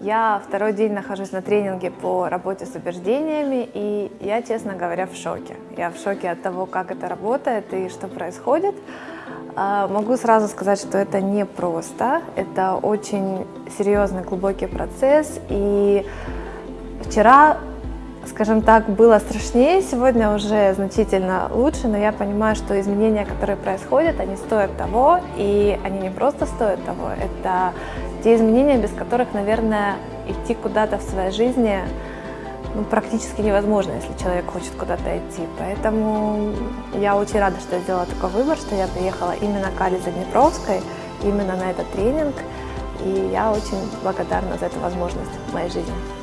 Я второй день нахожусь на тренинге по работе с убеждениями, и я, честно говоря, в шоке. Я в шоке от того, как это работает и что происходит. А, могу сразу сказать, что это не просто, это очень серьезный, глубокий процесс, и вчера скажем так, было страшнее, сегодня уже значительно лучше, но я понимаю, что изменения, которые происходят, они стоят того, и они не просто стоят того, это те изменения, без которых, наверное, идти куда-то в своей жизни ну, практически невозможно, если человек хочет куда-то идти. Поэтому я очень рада, что я сделала такой выбор, что я приехала именно к Али Заднепровской, именно на этот тренинг, и я очень благодарна за эту возможность в моей жизни.